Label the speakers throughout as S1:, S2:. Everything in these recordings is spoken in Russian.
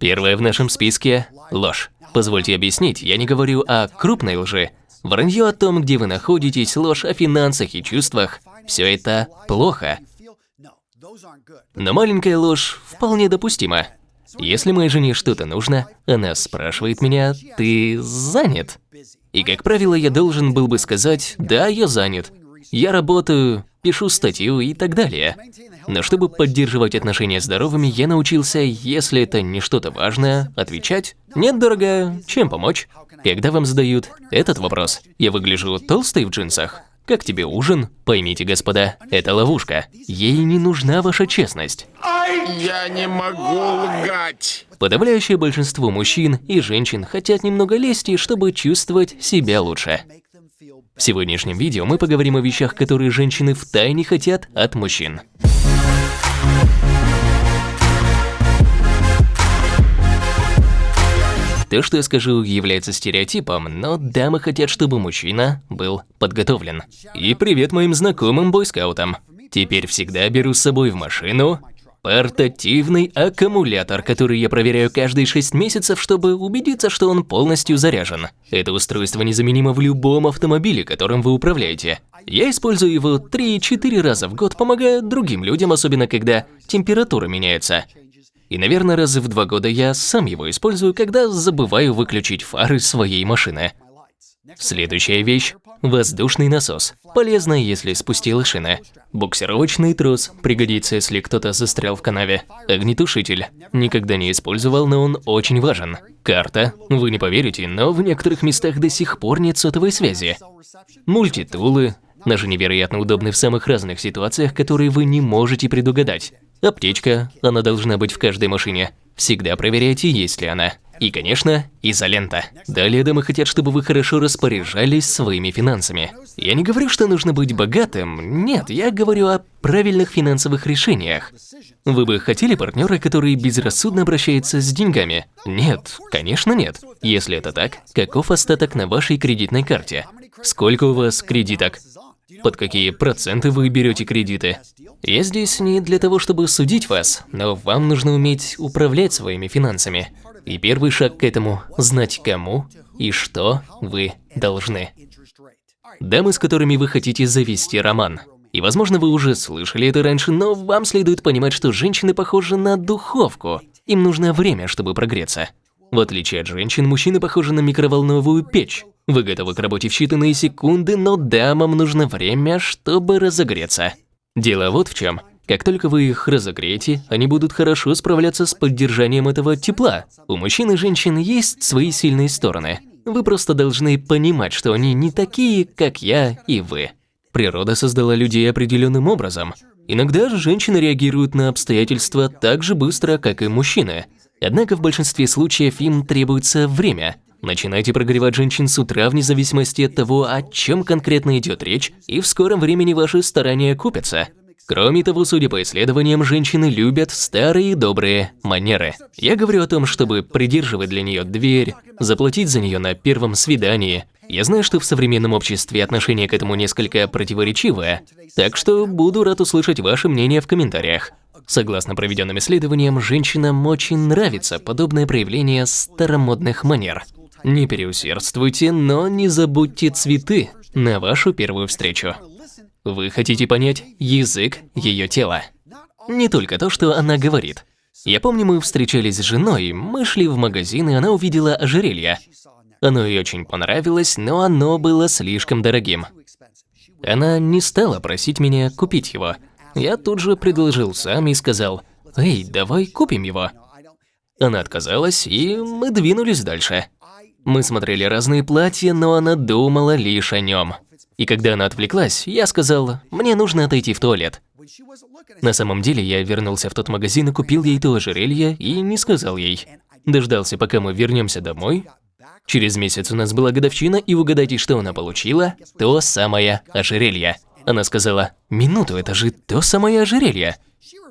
S1: Первое в нашем списке – ложь. Позвольте объяснить, я не говорю о крупной лжи. Вранье о том, где вы находитесь, ложь о финансах и чувствах – все это плохо. Но маленькая ложь вполне допустима. Если моей жене что-то нужно, она спрашивает меня, ты занят? И, как правило, я должен был бы сказать, да, я занят. Я работаю, пишу статью и так далее. Но чтобы поддерживать отношения здоровыми, я научился, если это не что-то важное, отвечать «Нет, дорогая, чем помочь?» Когда вам задают этот вопрос, я выгляжу толстой в джинсах, как тебе ужин? Поймите, господа, это ловушка. Ей не нужна ваша честность.
S2: Я не могу лгать.
S1: Подавляющее большинство мужчин и женщин хотят немного лести, чтобы чувствовать себя лучше. В сегодняшнем видео мы поговорим о вещах, которые женщины втайне хотят от мужчин. То, что я скажу, является стереотипом, но дамы хотят, чтобы мужчина был подготовлен. И привет моим знакомым бойскаутам. Теперь всегда беру с собой в машину портативный аккумулятор, который я проверяю каждые 6 месяцев, чтобы убедиться, что он полностью заряжен. Это устройство незаменимо в любом автомобиле, которым вы управляете. Я использую его 3-4 раза в год, помогая другим людям, особенно когда температура меняется. И, наверное, раз в два года я сам его использую, когда забываю выключить фары своей машины. Следующая вещь – воздушный насос. Полезно, если спустила шины. Буксировочный трос пригодится, если кто-то застрял в канаве. Огнетушитель. Никогда не использовал, но он очень важен. Карта. Вы не поверите, но в некоторых местах до сих пор нет сотовой связи. Мультитулы. Даже невероятно удобны в самых разных ситуациях, которые вы не можете предугадать. Аптечка, она должна быть в каждой машине. Всегда проверяйте, есть ли она. И, конечно, изолента. Далее дамы хотят, чтобы вы хорошо распоряжались своими финансами. Я не говорю, что нужно быть богатым. Нет, я говорю о правильных финансовых решениях. Вы бы хотели партнера, который безрассудно обращается с деньгами? Нет, конечно нет. Если это так, каков остаток на вашей кредитной карте? Сколько у вас кредиток? Под какие проценты вы берете кредиты? Я здесь не для того, чтобы судить вас, но вам нужно уметь управлять своими финансами. И первый шаг к этому – знать кому и что вы должны. Дамы, с которыми вы хотите завести роман. И возможно вы уже слышали это раньше, но вам следует понимать, что женщины похожи на духовку. Им нужно время, чтобы прогреться. В отличие от женщин, мужчины похожи на микроволновую печь. Вы готовы к работе в считанные секунды, но дамам нужно время, чтобы разогреться. Дело вот в чем. Как только вы их разогреете, они будут хорошо справляться с поддержанием этого тепла. У мужчин и женщин есть свои сильные стороны. Вы просто должны понимать, что они не такие, как я и вы. Природа создала людей определенным образом. Иногда женщины реагируют на обстоятельства так же быстро, как и мужчины. Однако в большинстве случаев им требуется время. Начинайте прогревать женщин с утра вне зависимости от того, о чем конкретно идет речь, и в скором времени ваши старания купятся. Кроме того, судя по исследованиям, женщины любят старые добрые манеры. Я говорю о том, чтобы придерживать для нее дверь, заплатить за нее на первом свидании. Я знаю, что в современном обществе отношение к этому несколько противоречивое, так что буду рад услышать ваше мнение в комментариях. Согласно проведенным исследованиям, женщинам очень нравится подобное проявление старомодных манер. Не переусердствуйте, но не забудьте цветы на вашу первую встречу. Вы хотите понять язык ее тела. Не только то, что она говорит. Я помню, мы встречались с женой, мы шли в магазин, и она увидела ожерелье. Оно ей очень понравилось, но оно было слишком дорогим. Она не стала просить меня купить его. Я тут же предложил сам и сказал, «Эй, давай купим его». Она отказалась, и мы двинулись дальше. Мы смотрели разные платья, но она думала лишь о нем. И когда она отвлеклась, я сказал, мне нужно отойти в туалет. На самом деле я вернулся в тот магазин и купил ей то ожерелье и не сказал ей. Дождался, пока мы вернемся домой. Через месяц у нас была годовщина, и угадайте, что она получила? То самое ожерелье. Она сказала, минуту, это же то самое ожерелье.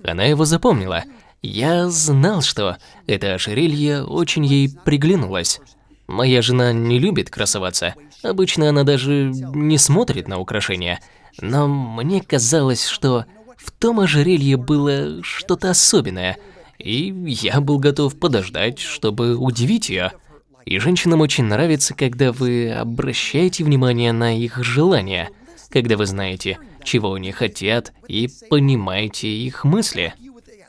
S1: Она его запомнила. Я знал, что это ожерелье очень ей приглянулось. Моя жена не любит красоваться. Обычно она даже не смотрит на украшения. Но мне казалось, что в том ожерелье было что-то особенное. И я был готов подождать, чтобы удивить ее. И женщинам очень нравится, когда вы обращаете внимание на их желания, когда вы знаете, чего они хотят, и понимаете их мысли.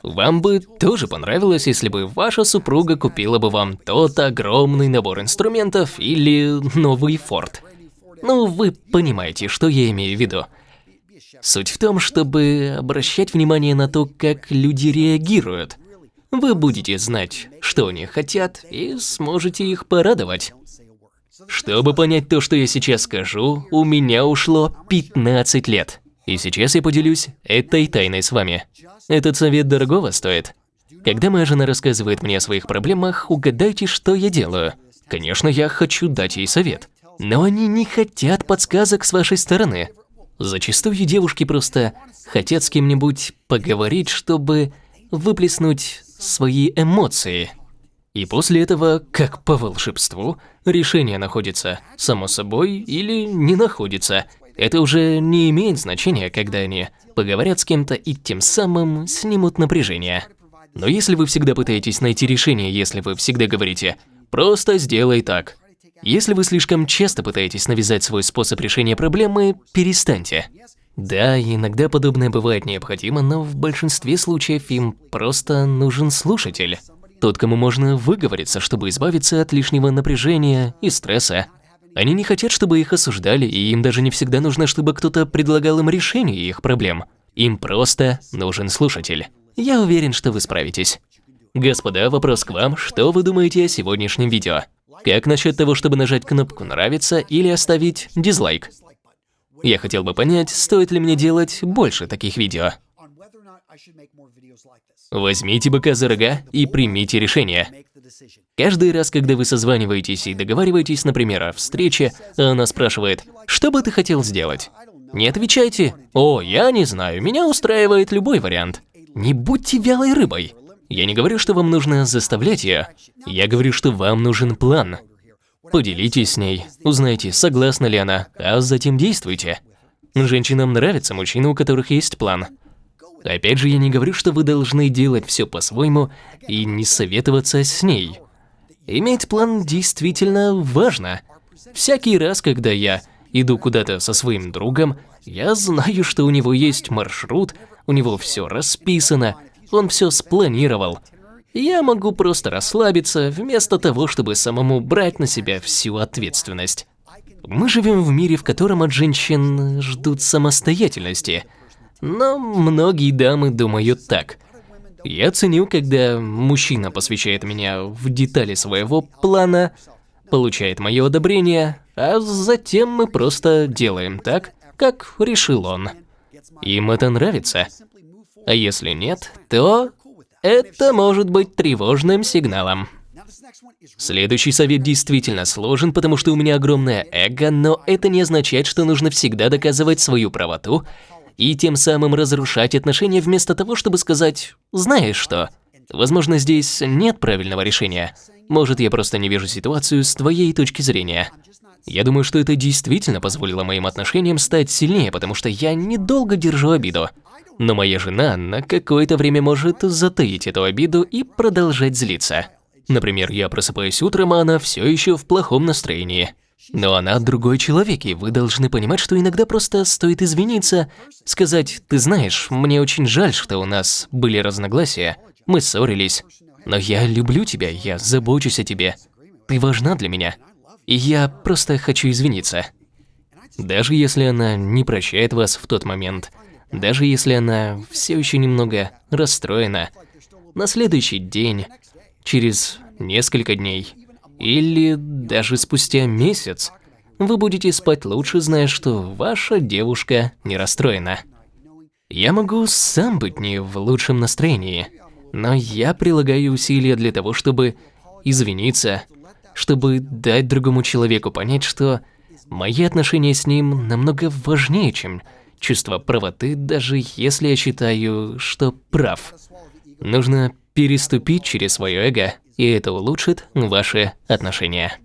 S1: Вам бы тоже понравилось, если бы ваша супруга купила бы вам тот огромный набор инструментов или новый форт. Ну, вы понимаете, что я имею в виду. Суть в том, чтобы обращать внимание на то, как люди реагируют. Вы будете знать, что они хотят, и сможете их порадовать. Чтобы понять то, что я сейчас скажу, у меня ушло 15 лет. И сейчас я поделюсь этой тайной с вами. Этот совет дорогого стоит. Когда моя жена рассказывает мне о своих проблемах, угадайте, что я делаю. Конечно, я хочу дать ей совет. Но они не хотят подсказок с вашей стороны. Зачастую девушки просто хотят с кем-нибудь поговорить, чтобы выплеснуть свои эмоции. И после этого, как по волшебству, решение находится само собой или не находится. Это уже не имеет значения, когда они поговорят с кем-то и тем самым снимут напряжение. Но если вы всегда пытаетесь найти решение, если вы всегда говорите «просто сделай так», если вы слишком часто пытаетесь навязать свой способ решения проблемы, перестаньте. Да, иногда подобное бывает необходимо, но в большинстве случаев им просто нужен слушатель. Тот, кому можно выговориться, чтобы избавиться от лишнего напряжения и стресса. Они не хотят, чтобы их осуждали, и им даже не всегда нужно, чтобы кто-то предлагал им решение их проблем. Им просто нужен слушатель. Я уверен, что вы справитесь. Господа, вопрос к вам, что вы думаете о сегодняшнем видео? Как насчет того, чтобы нажать кнопку «Нравится» или оставить дизлайк? Я хотел бы понять, стоит ли мне делать больше таких видео. Возьмите быка за рога и примите решение. Каждый раз, когда вы созваниваетесь и договариваетесь, например, о встрече, она спрашивает, что бы ты хотел сделать? Не отвечайте, о, я не знаю, меня устраивает любой вариант. Не будьте вялой рыбой. Я не говорю, что вам нужно заставлять ее. Я говорю, что вам нужен план. Поделитесь с ней, узнайте, согласна ли она, а затем действуйте. Женщинам нравятся мужчины, у которых есть план. Опять же, я не говорю, что вы должны делать все по-своему и не советоваться с ней. Иметь план действительно важно. Всякий раз, когда я иду куда-то со своим другом, я знаю, что у него есть маршрут, у него все расписано, он все спланировал. Я могу просто расслабиться, вместо того, чтобы самому брать на себя всю ответственность. Мы живем в мире, в котором от женщин ждут самостоятельности. Но многие дамы думают так. Я ценю, когда мужчина посвящает меня в детали своего плана, получает мое одобрение, а затем мы просто делаем так, как решил он. Им это нравится. А если нет, то это может быть тревожным сигналом. Следующий совет действительно сложен, потому что у меня огромное эго, но это не означает, что нужно всегда доказывать свою правоту и тем самым разрушать отношения вместо того, чтобы сказать «знаешь что?». Возможно, здесь нет правильного решения. Может, я просто не вижу ситуацию с твоей точки зрения. Я думаю, что это действительно позволило моим отношениям стать сильнее, потому что я недолго держу обиду. Но моя жена на какое-то время может затаить эту обиду и продолжать злиться. Например, я просыпаюсь утром, а она все еще в плохом настроении. Но она другой человек, и вы должны понимать, что иногда просто стоит извиниться, сказать «Ты знаешь, мне очень жаль, что у нас были разногласия, мы ссорились, но я люблю тебя, я забочусь о тебе, ты важна для меня, и я просто хочу извиниться». Даже если она не прощает вас в тот момент, даже если она все еще немного расстроена, на следующий день, через несколько дней или даже спустя месяц, вы будете спать лучше, зная, что ваша девушка не расстроена. Я могу сам быть не в лучшем настроении, но я прилагаю усилия для того, чтобы извиниться, чтобы дать другому человеку понять, что мои отношения с ним намного важнее, чем чувство правоты, даже если я считаю, что прав. Нужно переступить через свое эго, и это улучшит ваши отношения.